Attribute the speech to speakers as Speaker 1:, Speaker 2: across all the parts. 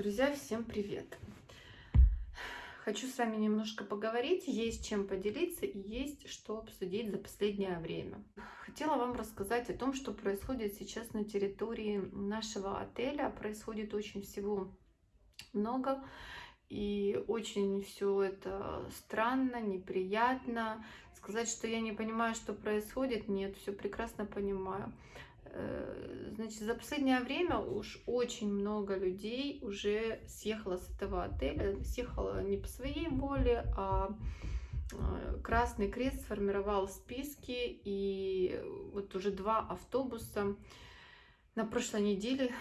Speaker 1: Друзья, всем привет! Хочу с вами немножко поговорить, есть чем поделиться и есть что обсудить за последнее время. Хотела вам рассказать о том, что происходит сейчас на территории нашего отеля. Происходит очень всего много, и очень все это странно, неприятно. Сказать, что я не понимаю, что происходит, нет, все прекрасно понимаю. Э, значит, за последнее время уж очень много людей уже съехало с этого отеля. Съехало не по своей воле, а э, Красный Крест сформировал списки, и вот уже два автобуса на прошлой неделе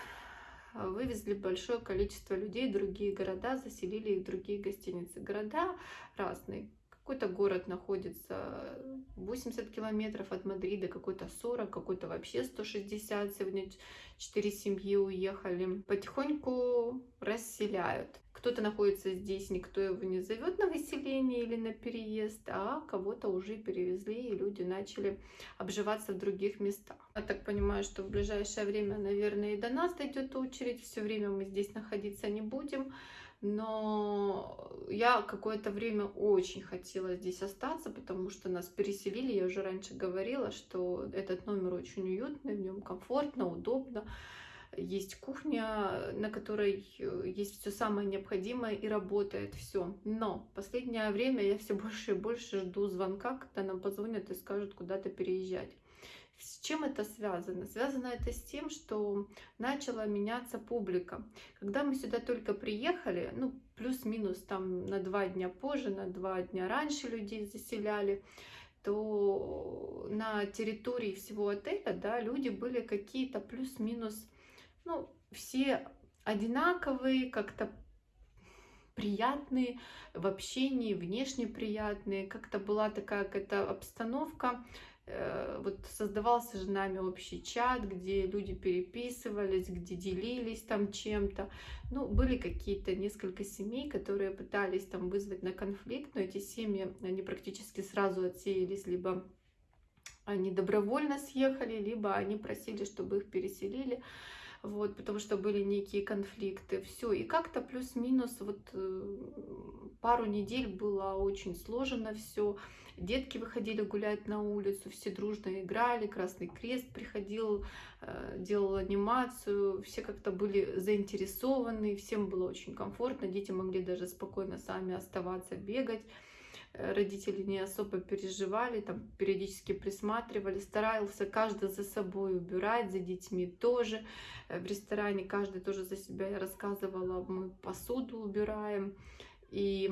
Speaker 1: вывезли большое количество людей в другие города, заселили их в другие гостиницы. Города разные, какой-то город находится 80 километров от Мадрида, какой-то 40, какой-то вообще 160. Сегодня 4 семьи уехали. Потихоньку расселяют. Кто-то находится здесь, никто его не зовет на выселение или на переезд, а кого-то уже перевезли, и люди начали обживаться в других местах. Я так понимаю, что в ближайшее время, наверное, и до нас дойдет очередь. Все время мы здесь находиться не будем но я какое-то время очень хотела здесь остаться, потому что нас переселили, я уже раньше говорила, что этот номер очень уютный, в нем комфортно, удобно, есть кухня, на которой э, есть все самое необходимое и работает все. Но в последнее время я все больше и больше жду звонка, когда нам позвонят и скажут куда-то переезжать. С чем это связано? Связано это с тем, что начала меняться публика. Когда мы сюда только приехали, ну, плюс-минус там на два дня позже, на два дня раньше людей заселяли, то на территории всего отеля, да, люди были какие-то плюс-минус, ну, все одинаковые, как-то приятные в общении, внешне приятные, как-то была такая какая-то обстановка, вот создавался же нами общий чат, где люди переписывались, где делились там чем-то. Ну, были какие-то несколько семей, которые пытались там вызвать на конфликт, но эти семьи, они практически сразу отсеялись, либо они добровольно съехали, либо они просили, чтобы их переселили вот, потому что были некие конфликты, все, и как-то плюс-минус вот э, пару недель было очень сложно все, детки выходили гулять на улицу, все дружно играли, Красный Крест приходил, э, делал анимацию, все как-то были заинтересованы, всем было очень комфортно, дети могли даже спокойно сами оставаться, бегать, родители не особо переживали, там периодически присматривали, старался каждый за собой убирать, за детьми тоже. Э, в ресторане каждый тоже за себя, я рассказывала, мы посуду убираем. И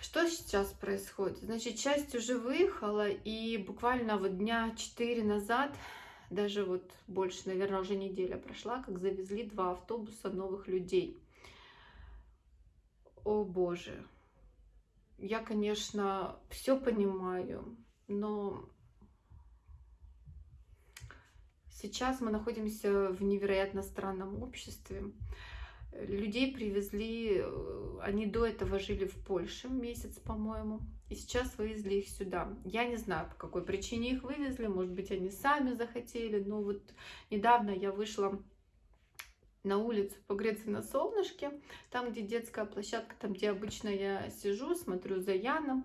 Speaker 1: что сейчас происходит? Значит, часть уже выехала, и буквально вот дня 4 назад, даже вот больше, наверное, уже неделя прошла, как завезли два автобуса новых людей. О боже, я, конечно, все понимаю, но сейчас мы находимся в невероятно странном обществе. Людей привезли, э, они до этого жили в Польше месяц, по-моему, и сейчас вывезли их сюда. Я не знаю, по какой причине их вывезли, может быть, они сами захотели, но вот недавно я вышла на улицу погреться на солнышке, там, где детская площадка, там, где обычно я сижу, смотрю за Яном,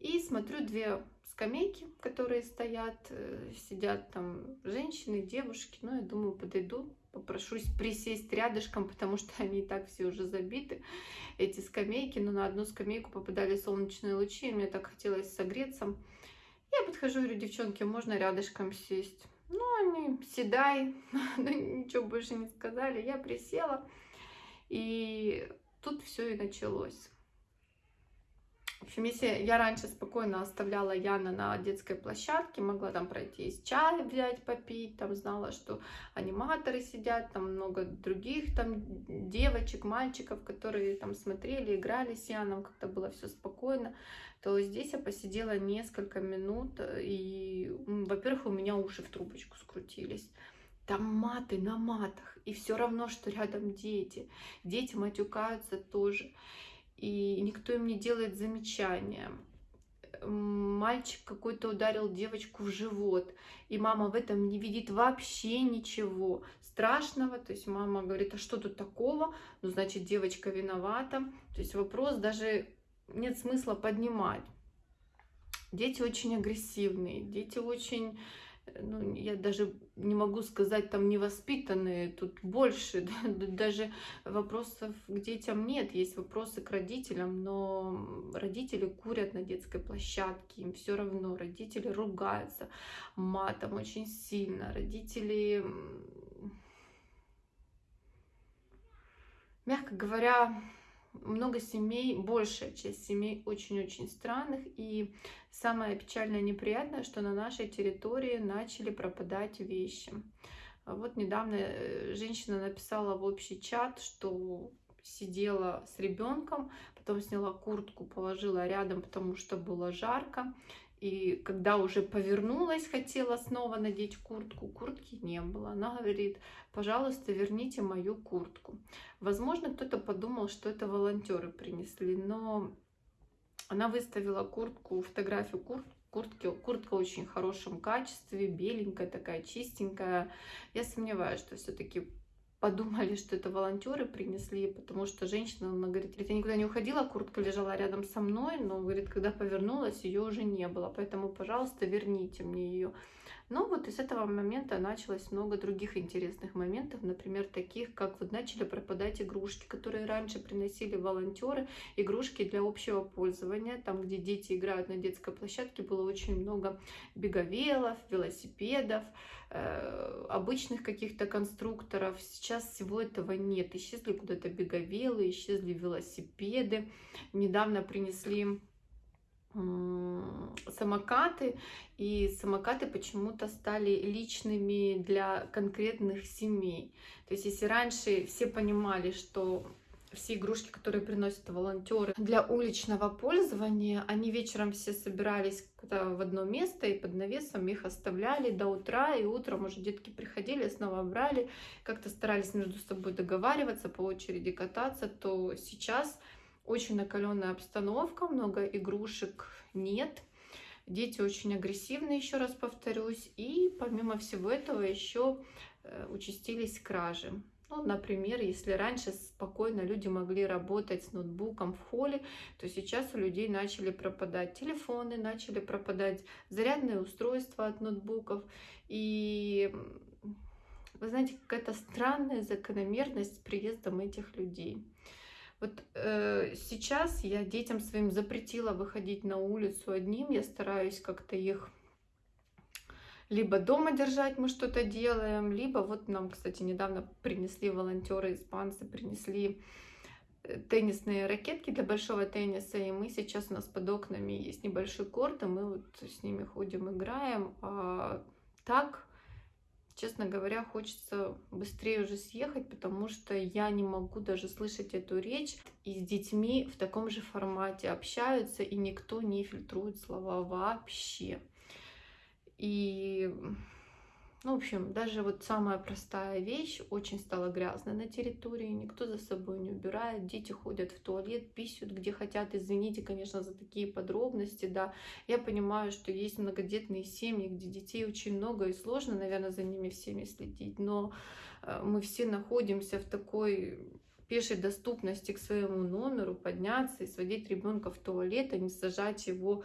Speaker 1: и смотрю две скамейки, которые стоят, э, сидят там женщины, девушки, ну, я думаю, подойду, попрошусь присесть рядышком, потому что они и так все уже забиты, эти скамейки, но на одну скамейку попадали солнечные лучи, и мне так хотелось согреться. Я подхожу, говорю, девчонки, можно рядышком сесть? Ну, они, седай, ну, ничего больше не сказали. Я присела, и тут все и началось. В общем, если я раньше спокойно оставляла Яна на детской площадке, могла там пройти из чай взять, попить, там знала, что аниматоры сидят, там много других там девочек, мальчиков, которые там смотрели, играли с Яном, как-то было все спокойно, то здесь я посидела несколько минут, и, во-первых, у меня уши в трубочку скрутились. Там маты на матах, и все равно, что рядом дети. Дети матюкаются тоже и никто им не делает замечания. Мальчик какой-то ударил девочку в живот, и мама в этом не видит вообще ничего. страшного. То есть мама говорит, а что тут такого? Ну, значит, девочка виновата. То есть вопрос даже нет смысла поднимать. Дети очень агрессивные, дети очень ну, я даже не могу сказать, там невоспитанные, тут больше, даже вопросов к детям нет, есть вопросы к родителям, но родители курят на детской площадке, им все равно, родители ругаются матом очень сильно, родители, мягко говоря, много семей, большая часть семей очень-очень странных. И самое печальное и неприятное, что на нашей территории начали пропадать вещи. Вот недавно э, женщина написала в общий чат, что сидела с ребенком, потом сняла куртку, положила рядом, потому что было жарко. И когда уже повернулась, хотела снова надеть куртку, куртки не было. Она говорит, пожалуйста, верните мою куртку. Возможно, кто-то подумал, что это волонтеры принесли, но она выставила куртку, фотографию куртки, куртки, куртка очень в хорошем качестве, беленькая такая, чистенькая. Я сомневаюсь, что все-таки подумали, что это волонтеры принесли, потому что женщина, она говорит, я никуда не уходила, куртка лежала рядом со мной, но, говорит, когда повернулась, ее уже не было, поэтому, пожалуйста, верните мне ее. Но вот из этого момента началось много других интересных моментов, например, таких, как вот начали пропадать игрушки, которые раньше приносили волонтеры, игрушки для общего пользования, там, где дети играют на детской площадке, было очень много беговелов, велосипедов, э, обычных каких-то конструкторов. Сейчас всего этого нет. Исчезли куда-то беговелы, исчезли велосипеды. Недавно принесли самокаты, и самокаты почему-то стали личными для конкретных семей. То есть если раньше все понимали, что все игрушки, которые приносят волонтеры для уличного пользования, они вечером все собирались в одно место и под навесом их оставляли до утра, и утром уже детки приходили, снова брали, как-то старались между собой договариваться, по очереди кататься, то сейчас очень накаленная обстановка, много игрушек нет. Дети очень агрессивны, еще раз повторюсь. И помимо всего этого еще э, участились кражи. Ну, например, если раньше спокойно люди могли работать с ноутбуком в холле, то сейчас у людей начали пропадать телефоны, начали пропадать зарядные устройства от ноутбуков. И вы знаете, какая-то странная закономерность с приездом этих людей. Вот э, сейчас я детям своим запретила выходить на улицу одним. Я стараюсь как-то их либо дома держать, мы что-то делаем, либо вот нам, кстати, недавно принесли волонтеры испанцы, принесли э, теннисные ракетки для большого тенниса, и мы сейчас у нас под окнами есть небольшой корт, и мы вот с ними ходим, играем. А так Честно говоря, хочется быстрее уже съехать, потому что я не могу даже слышать эту речь. И с детьми в таком же формате общаются, и никто не фильтрует слова вообще. И ну, в общем, даже вот самая простая вещь очень стала грязной на территории, никто за собой не убирает, дети ходят в туалет, писают где хотят, извините, конечно, за такие подробности, да, я понимаю, что есть многодетные семьи, где детей очень много и сложно, наверное, за ними всеми следить, но э, мы все находимся в такой пешей доступности к своему номеру, подняться и сводить ребенка в туалет, а не сажать его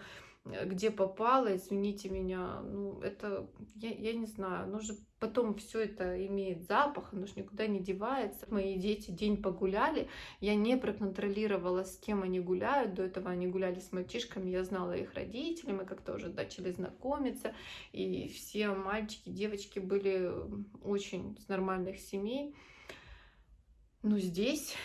Speaker 1: где попало, извините меня, ну, это, я, я не знаю, оно же потом все это имеет запах, оно же никуда не девается. Мои дети день погуляли, я не проконтролировала, с кем они гуляют, до этого они гуляли с мальчишками, я знала их родителей, мы как-то уже начали знакомиться, и все мальчики, девочки были очень с нормальных семей. Но здесь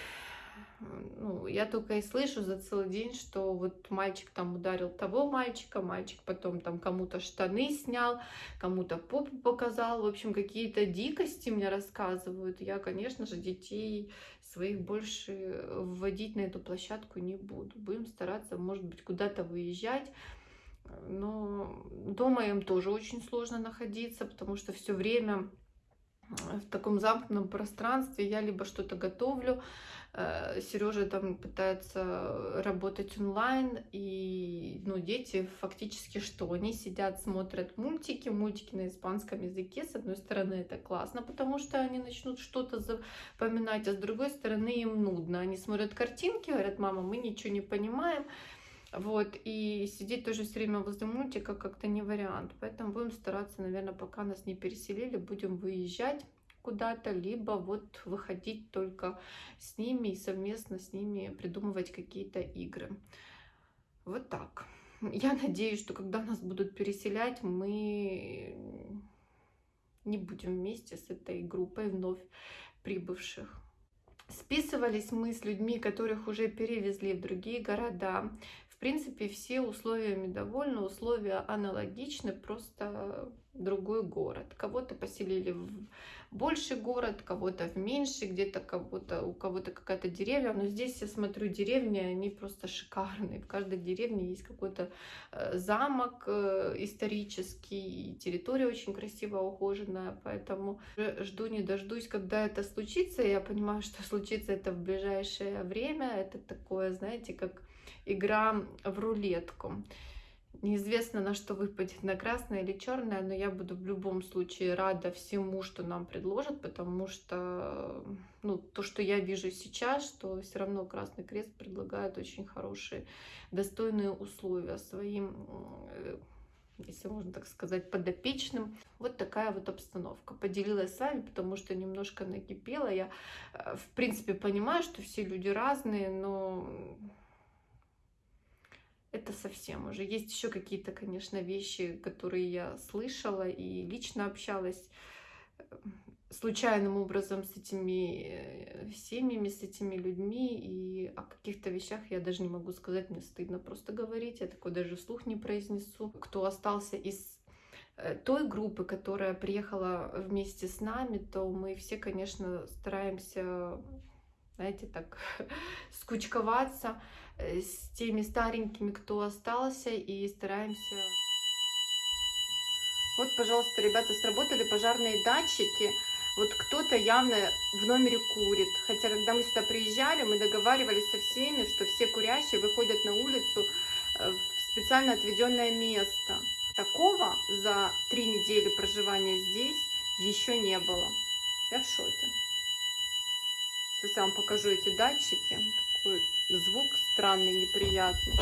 Speaker 1: ну, я только и слышу за целый день, что вот мальчик там ударил того мальчика, мальчик потом там кому-то штаны снял, кому-то попу показал, в общем, какие-то дикости мне рассказывают. Я, конечно же, детей своих больше вводить на эту площадку не буду. Будем стараться, может быть, куда-то выезжать. Но дома им тоже очень сложно находиться, потому что все время в таком замкнутом пространстве я либо что-то готовлю, Э, Сережа там пытается работать онлайн, и ну, дети фактически что? Они сидят, смотрят мультики, мультики на испанском языке. С одной стороны, это классно, потому что они начнут что-то запоминать, а с другой стороны, им нудно. Они смотрят картинки, говорят, мама, мы ничего не понимаем. Вот, и сидеть тоже все время возле мультика как-то не вариант. Поэтому будем стараться, наверное, пока нас не переселили, будем выезжать куда-то, либо вот выходить только с ними и совместно с ними придумывать какие-то игры. Вот так. Я надеюсь, что когда нас будут переселять, мы не будем вместе с этой группой вновь прибывших. Списывались мы с людьми, которых уже перевезли в другие города. В принципе, все условиями довольны, условия аналогичны, просто другой город. Кого-то поселили в больший город, кого-то в меньший, где-то кого-то у кого-то какая-то деревня. Но здесь я смотрю деревни, они просто шикарные. В каждой деревне есть какой-то э, замок э, исторический, территория очень красиво ухоженная, поэтому жду не дождусь, когда это случится. Я понимаю, что случится это в ближайшее время. Это такое, знаете, как игра в рулетку. Неизвестно, на что выпадет, на красное или черное, но я буду в любом случае рада всему, что нам предложат, потому что ну, то, что я вижу сейчас, что все равно Красный Крест предлагает очень хорошие, достойные условия своим, э, если можно так сказать, подопечным. Вот такая вот обстановка. Поделилась с вами, потому что немножко накипела. Я, э, в принципе, понимаю, что все люди разные, но это совсем уже. Есть еще какие-то, конечно, вещи, которые я слышала и лично общалась э, случайным образом с этими э, семьями, с этими людьми, и о каких-то вещах я даже не могу сказать, мне стыдно просто говорить, я такое даже вслух не произнесу. Кто остался из э, той группы, которая приехала вместе с нами, то мы все, конечно, стараемся, знаете, так скучковаться, Э, с теми старенькими, кто остался, и стараемся... Вот, пожалуйста, ребята, сработали пожарные датчики. Вот кто-то явно в номере курит. Хотя, когда мы сюда приезжали, мы договаривались со всеми, что все курящие выходят на улицу э, в специально отведенное место. Такого за три недели проживания здесь еще не было. Я в шоке. Сейчас я вам покажу эти датчики такой звук странный, неприятный.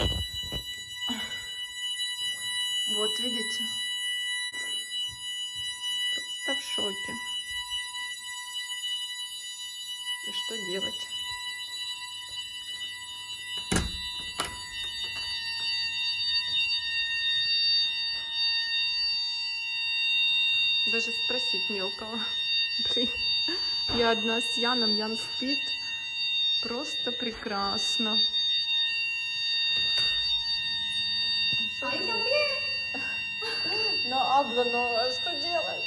Speaker 1: Вот, видите? Просто в шоке. И что делать? Даже спросить не у кого. Блин, я одна с Яном, Ян спит. Просто прекрасно. No hablo, no, что делать?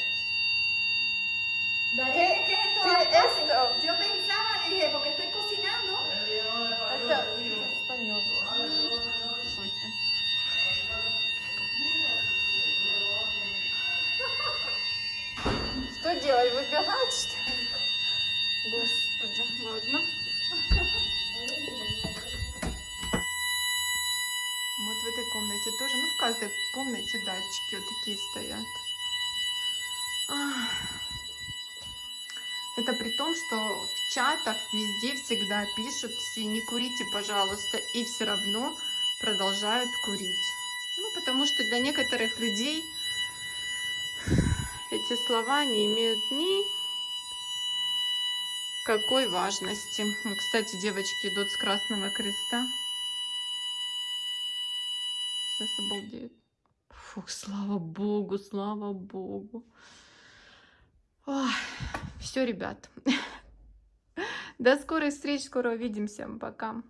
Speaker 2: Dale, ¿qué, es esto?
Speaker 1: ¿Qué es esto?
Speaker 2: Yo pensaba, dije, porque estoy cocinando.
Speaker 1: Это español. Что делать? Выбирать, что ладно. Вот в этой комнате тоже, ну в каждой комнате датчики вот такие стоят. Это при том, что в чатах везде всегда пишут все, не курите, пожалуйста, и все равно продолжают курить. Ну, потому что для некоторых людей эти слова не имеют ни какой важности. Ну, кстати, девочки идут с Красного Креста. Сейчас обалдеют. Фух, слава богу, слава богу. все, ребят. До скорых встреч, скоро увидимся. Пока.